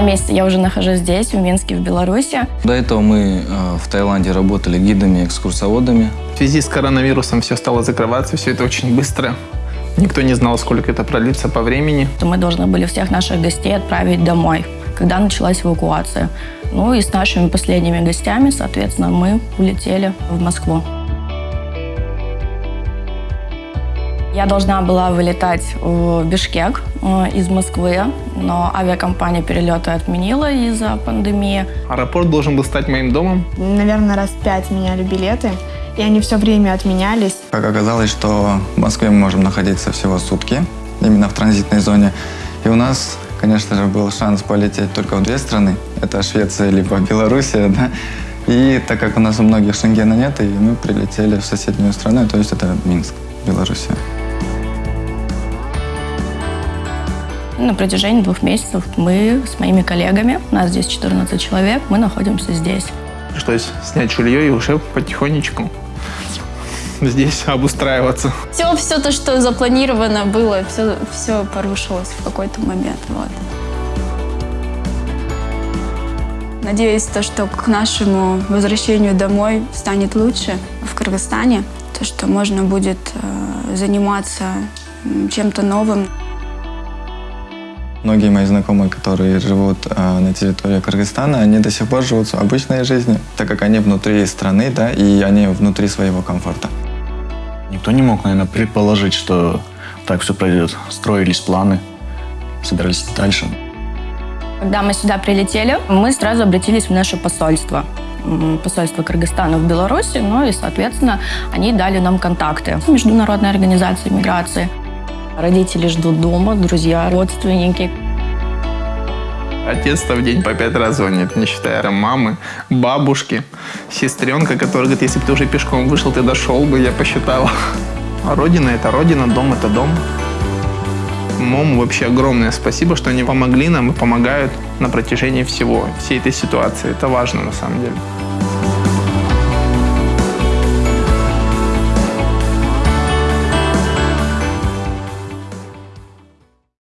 месяца я уже нахожусь здесь, в Минске, в Беларуси. До этого мы э, в Таиланде работали гидами, экскурсоводами. В связи с коронавирусом все стало закрываться, все это очень быстро. Никто не знал, сколько это продлится по времени. То мы должны были всех наших гостей отправить домой, когда началась эвакуация. Ну и с нашими последними гостями, соответственно, мы улетели в Москву. Я должна была вылетать в Бишкек э, из Москвы, но авиакомпания перелеты отменила из-за пандемии. Аэропорт должен был стать моим домом. Наверное, раз пять меняли билеты, и они все время отменялись. Как оказалось, что в Москве мы можем находиться всего сутки, именно в транзитной зоне. И у нас, конечно же, был шанс полететь только в две страны. Это Швеция либо Белоруссия, да. И так как у нас у многих Шенгена нет, и мы прилетели в соседнюю страну, то есть это Минск, Белоруссия. На протяжении двух месяцев мы с моими коллегами, у нас здесь 14 человек, мы находимся здесь. Пришлось снять жилье и уже потихонечку здесь обустраиваться. Все, все то, что запланировано было, все, все порушилось в какой-то момент. Вот. Надеюсь, то, что к нашему возвращению домой станет лучше в Кыргызстане, то, что можно будет э, заниматься чем-то новым. Многие мои знакомые, которые живут э, на территории Кыргызстана, они до сих пор живут обычной жизнью, так как они внутри страны, да, и они внутри своего комфорта. Никто не мог, наверное, предположить, что так все пройдет. Строились планы, собирались дальше. Когда мы сюда прилетели, мы сразу обратились в наше посольство посольство Кыргызстана в Беларуси, ну и, соответственно, они дали нам контакты Международной организации миграции. Родители ждут дома, друзья, родственники. Отец-то в день по пять раз звонит, не считая там, мамы, бабушки, сестренка, которая говорит, если бы ты уже пешком вышел, ты дошел бы, я посчитала. А родина – это родина, дом – это дом. МОМ вообще огромное спасибо, что они помогли нам и помогают на протяжении всего, всей этой ситуации. Это важно на самом деле.